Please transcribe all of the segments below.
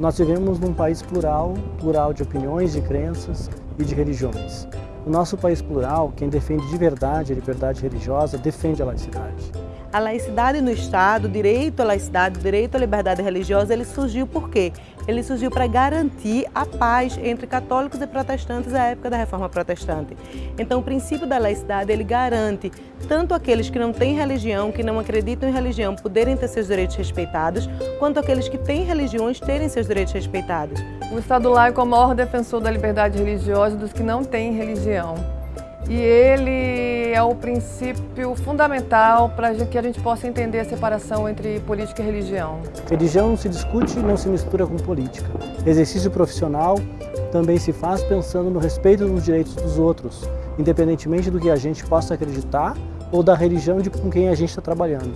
Nós vivemos num país plural, plural de opiniões, de crenças e de religiões. No nosso país plural, quem defende de verdade a liberdade religiosa defende a laicidade. A laicidade no Estado, o direito à laicidade, o direito à liberdade religiosa, ele surgiu por quê? Ele surgiu para garantir a paz entre católicos e protestantes à época da Reforma Protestante. Então, o princípio da laicidade, ele garante tanto aqueles que não têm religião, que não acreditam em religião, poderem ter seus direitos respeitados, quanto aqueles que têm religiões terem seus direitos respeitados. O Estado laico é o maior defensor da liberdade religiosa dos que não têm religião. E ele é o princípio fundamental para que a gente possa entender a separação entre política e religião. Religião não se discute e não se mistura com política. Exercício profissional também se faz pensando no respeito dos direitos dos outros, independentemente do que a gente possa acreditar ou da religião de com quem a gente está trabalhando.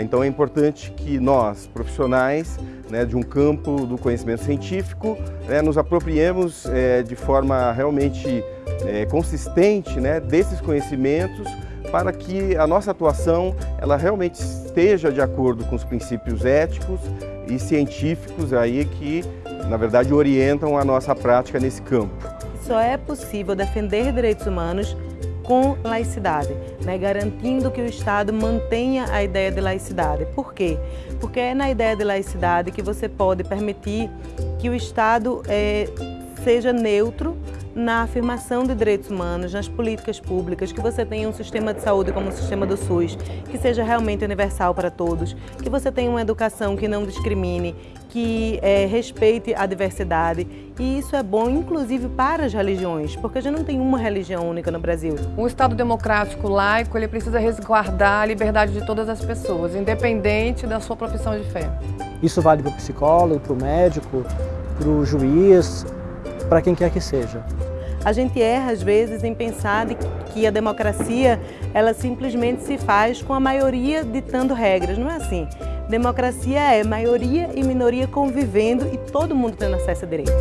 Então é importante que nós, profissionais né, de um campo do conhecimento científico, né, nos apropriemos é, de forma realmente é, consistente né, desses conhecimentos para que a nossa atuação ela realmente esteja de acordo com os princípios éticos e científicos aí que, na verdade, orientam a nossa prática nesse campo. Só é possível defender direitos humanos com laicidade, né? garantindo que o Estado mantenha a ideia de laicidade. Por quê? Porque é na ideia de laicidade que você pode permitir que o Estado é, seja neutro na afirmação de direitos humanos, nas políticas públicas, que você tenha um sistema de saúde como o sistema do SUS, que seja realmente universal para todos, que você tenha uma educação que não discrimine, que é, respeite a diversidade. E isso é bom, inclusive, para as religiões, porque a gente não tem uma religião única no Brasil. Um Estado democrático laico, ele precisa resguardar a liberdade de todas as pessoas, independente da sua profissão de fé. Isso vale para o psicólogo, para o médico, para o juiz, para quem quer que seja. A gente erra às vezes em pensar que a democracia ela simplesmente se faz com a maioria ditando regras. Não é assim. Democracia é maioria e minoria convivendo e todo mundo tendo acesso a direitos.